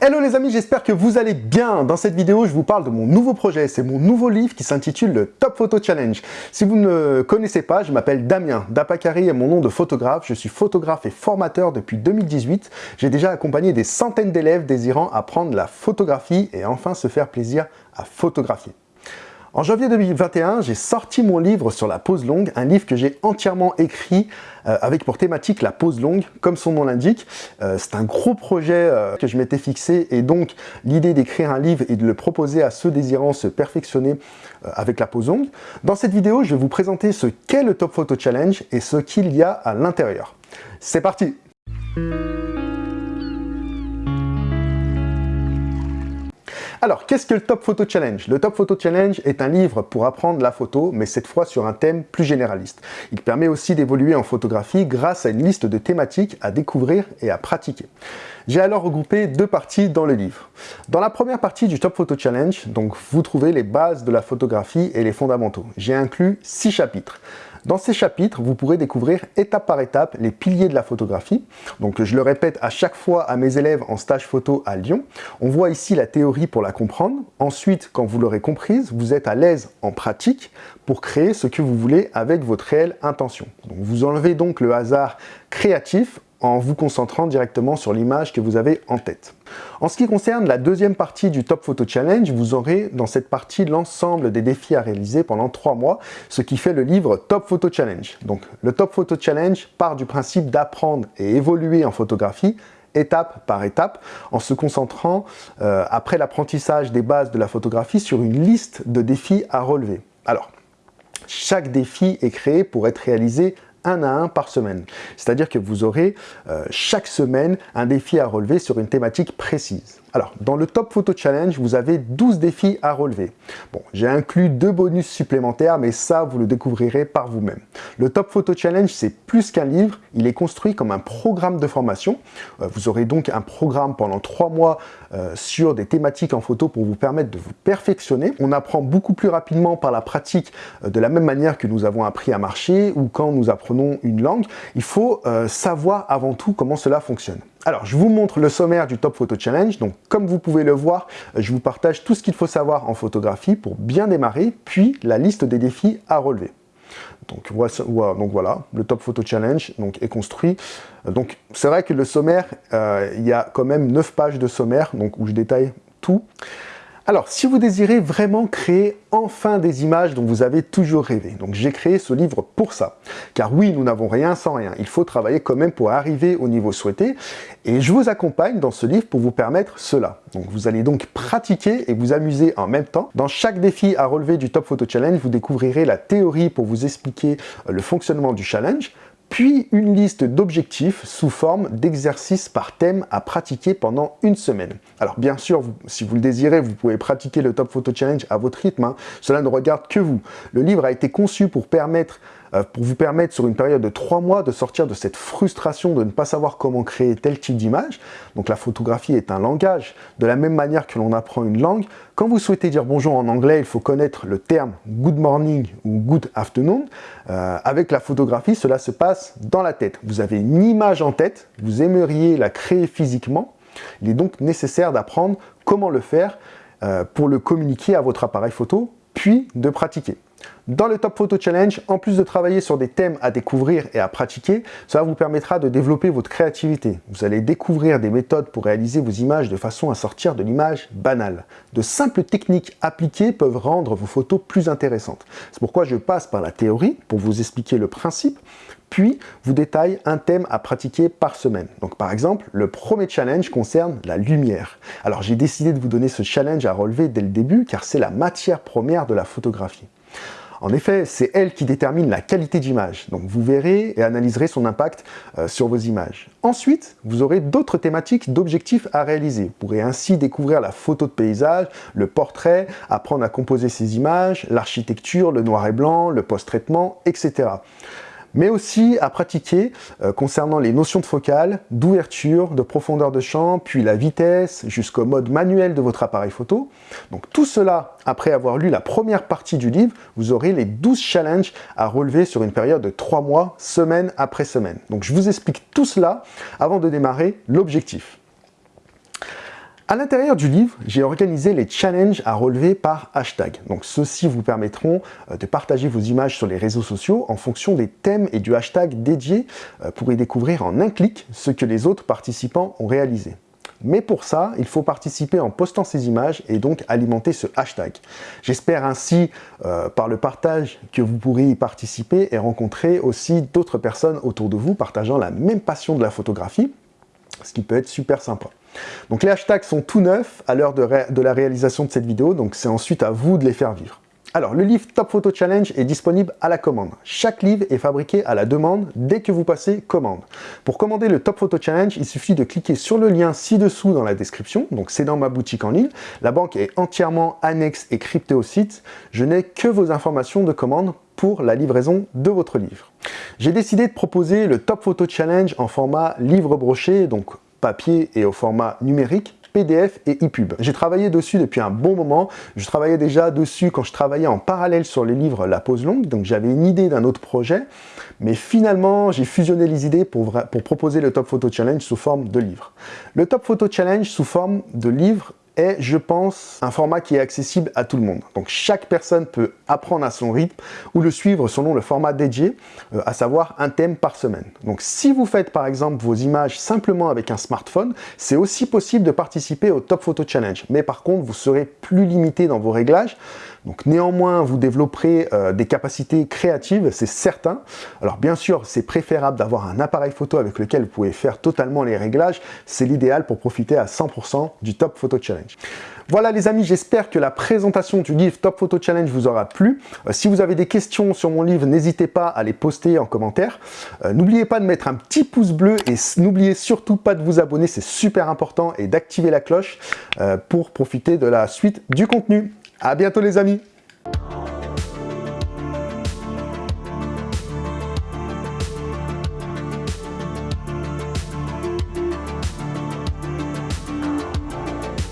Hello les amis, j'espère que vous allez bien. Dans cette vidéo, je vous parle de mon nouveau projet. C'est mon nouveau livre qui s'intitule le Top Photo Challenge. Si vous ne connaissez pas, je m'appelle Damien. Dapakari est mon nom de photographe. Je suis photographe et formateur depuis 2018. J'ai déjà accompagné des centaines d'élèves désirant apprendre la photographie et enfin se faire plaisir à photographier. En janvier 2021, j'ai sorti mon livre sur la pose longue, un livre que j'ai entièrement écrit euh, avec pour thématique la pose longue, comme son nom l'indique. Euh, c'est un gros projet euh, que je m'étais fixé et donc l'idée d'écrire un livre et de le proposer à ceux désirant se perfectionner avec la pose longue. Dans cette vidéo, je vais vous présenter ce qu'est le Top Photo Challenge et ce qu'il y a à l'intérieur. C'est parti Alors, qu'est-ce que le Top Photo Challenge? Le Top Photo Challenge est un livre pour apprendre la photo, mais cette fois sur un thème plus généraliste. Il permet aussi d'évoluer en photographie grâce à une liste de thématiques à découvrir et à pratiquer. J'ai alors regroupé deux parties dans le livre. Dans la première partie du Top Photo Challenge, donc vous trouvez les bases de la photographie et les fondamentaux. J'ai inclus six chapitres. Dans ces chapitres, vous pourrez découvrir étape par étape les piliers de la photographie. Donc je le répète à chaque fois à mes élèves en stage photo à Lyon. On voit ici la théorie pour la comprendre. Ensuite, quand vous l'aurez comprise, vous êtes à l'aise en pratique pour créer ce que vous voulez avec votre réelle intention. Vous enlevez donc le hasard créatif en vous concentrant directement sur l'image que vous avez en tête. En ce qui concerne la deuxième partie du Top Photo Challenge, vous aurez dans cette partie l'ensemble des défis à réaliser pendant trois mois, ce qui fait le livre Top Photo Challenge. Donc le Top Photo Challenge part du principe d'apprendre et évoluer en photographie étape par étape, en se concentrant, euh, après l'apprentissage des bases de la photographie, sur une liste de défis à relever. Alors, chaque défi est créé pour être réalisé un à un par semaine. C'est-à-dire que vous aurez euh, chaque semaine un défi à relever sur une thématique précise. Alors, dans le Top Photo Challenge, vous avez 12 défis à relever. Bon, j'ai inclus deux bonus supplémentaires, mais ça, vous le découvrirez par vous-même. Le Top Photo Challenge, c'est plus qu'un livre, il est construit comme un programme de formation. Euh, vous aurez donc un programme pendant trois mois euh, sur des thématiques en photo pour vous permettre de vous perfectionner. On apprend beaucoup plus rapidement par la pratique, euh, de la même manière que nous avons appris à marcher ou quand nous apprenons une langue. Il faut savoir avant tout comment cela fonctionne. Alors, je vous montre le sommaire du Top Photo Challenge. Donc, comme vous pouvez le voir, je vous partage tout ce qu'il faut savoir en photographie pour bien démarrer, puis la liste des défis à relever. Donc, voilà, le Top Photo Challenge est construit. Donc, c'est vrai que le sommaire, euh, il y a quand même 9 pages de sommaire, donc où je détaille tout. Alors, si vous désirez vraiment créer enfin des images dont vous avez toujours rêvé, donc j'ai créé ce livre pour ça. Car oui, nous n'avons rien sans rien. Il faut travailler quand même pour arriver au niveau souhaité. Et je vous accompagne dans ce livre pour vous permettre cela. Donc vous allez donc pratiquer et vous amuser en même temps. Dans chaque défi à relever du Top Photo Challenge, vous découvrirez la théorie pour vous expliquer le fonctionnement du challenge, puis une liste d'objectifs sous forme d'exercices par thème à pratiquer pendant une semaine. Alors bien sûr, si vous le désirez, vous pouvez pratiquer le Top Photo Challenge à votre rythme, hein. cela ne regarde que vous. Le livre a été conçu pour permettre pour vous permettre sur une période de trois mois de sortir de cette frustration de ne pas savoir comment créer tel type d'image. Donc la photographie est un langage. De la même manière que l'on apprend une langue, quand vous souhaitez dire bonjour en anglais, il faut connaître le terme good morning ou good afternoon. Euh, avec la photographie, cela se passe dans la tête. Vous avez une image en tête, vous aimeriez la créer physiquement. Il est donc nécessaire d'apprendre comment le faire euh, pour le communiquer à votre appareil photo, puis de pratiquer. Dans le Top Photo Challenge, en plus de travailler sur des thèmes à découvrir et à pratiquer, cela vous permettra de développer votre créativité. Vous allez découvrir des méthodes pour réaliser vos images de façon à sortir de l'image banale. De simples techniques appliquées peuvent rendre vos photos plus intéressantes. C'est pourquoi je passe par la théorie pour vous expliquer le principe, puis vous détaille un thème à pratiquer par semaine. Donc par exemple, le premier challenge concerne la lumière. Alors j'ai décidé de vous donner ce challenge à relever dès le début car c'est la matière première de la photographie. En effet, c'est elle qui détermine la qualité d'image. Donc vous verrez et analyserez son impact euh, sur vos images. Ensuite, vous aurez d'autres thématiques d'objectifs à réaliser. Vous pourrez ainsi découvrir la photo de paysage, le portrait, apprendre à composer ses images, l'architecture, le noir et blanc, le post-traitement, etc mais aussi à pratiquer euh, concernant les notions de focale, d'ouverture, de profondeur de champ, puis la vitesse, jusqu'au mode manuel de votre appareil photo. Donc tout cela, après avoir lu la première partie du livre, vous aurez les 12 challenges à relever sur une période de 3 mois, semaine après semaine. Donc je vous explique tout cela avant de démarrer l'objectif. À l'intérieur du livre, j'ai organisé les challenges à relever par hashtag. Donc ceux-ci vous permettront euh, de partager vos images sur les réseaux sociaux en fonction des thèmes et du hashtag dédié euh, pour y découvrir en un clic ce que les autres participants ont réalisé. Mais pour ça, il faut participer en postant ces images et donc alimenter ce hashtag. J'espère ainsi, euh, par le partage, que vous pourrez y participer et rencontrer aussi d'autres personnes autour de vous partageant la même passion de la photographie, ce qui peut être super sympa. Donc les hashtags sont tout neufs à l'heure de, la réalisation de cette vidéo, donc c'est ensuite à vous de les faire vivre. Alors, le livre Top Photo Challenge est disponible à la commande. Chaque livre est fabriqué à la demande dès que vous passez commande. Pour commander le Top Photo Challenge, il suffit de cliquer sur le lien ci-dessous dans la description, donc c'est dans ma boutique en ligne. La banque est entièrement annexe et cryptée au site. Je n'ai que vos informations de commande pour la livraison de votre livre. J'ai décidé de proposer le Top Photo Challenge en format livre broché, donc papier et au format numérique PDF et ePub. J'ai travaillé dessus depuis un bon moment. Je travaillais déjà dessus quand je travaillais en parallèle sur les livres La Pause Longue, donc j'avais une idée d'un autre projet, mais finalement j'ai fusionné les idées pour, pour proposer le Top Photo Challenge sous forme de livre. Le Top Photo Challenge sous forme de livre est, je pense, un format qui est accessible à tout le monde. Donc chaque personne peut apprendre à son rythme ou le suivre selon le format dédié, euh, à savoir un thème par semaine. Donc si vous faites par exemple vos images simplement avec un smartphone, c'est aussi possible de participer au Top Photo Challenge. Mais par contre, vous serez plus limité dans vos réglages. Donc néanmoins, vous développerez euh, des capacités créatives, c'est certain. Alors bien sûr, c'est préférable d'avoir un appareil photo avec lequel vous pouvez faire totalement les réglages. C'est l'idéal pour profiter à 100% du Top Photo Challenge. Voilà les amis, j'espère que la présentation du livre Top Photo Challenge vous aura plu. Euh, si vous avez des questions sur mon livre, n'hésitez pas à les poster en commentaire. Euh, n'oubliez pas de mettre un petit pouce bleu et n'oubliez surtout pas de vous abonner, c'est super important, et d'activer la cloche pour profiter de la suite du contenu. À bientôt les amis